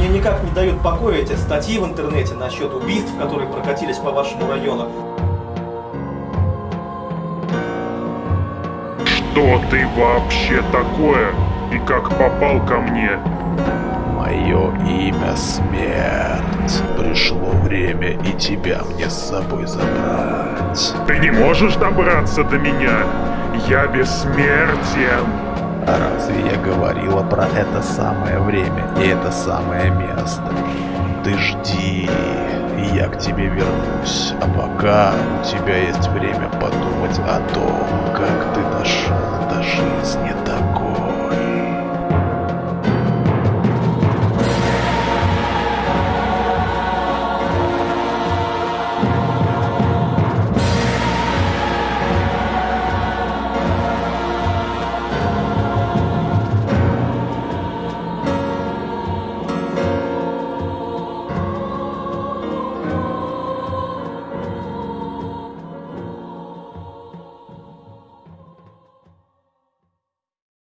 Мне никак не дают покоя эти статьи в интернете насчет убийств, которые прокатились по вашему району. Что ты вообще такое? И как попал ко мне? Мое имя Смерть. Пришло время и тебя мне с собой забрать. Ты не можешь добраться до меня? Я бессмертен. А я говорила про это самое время и это самое место? Ты жди, я к тебе вернусь. А пока у тебя есть время подумать о том, как ты дошел до.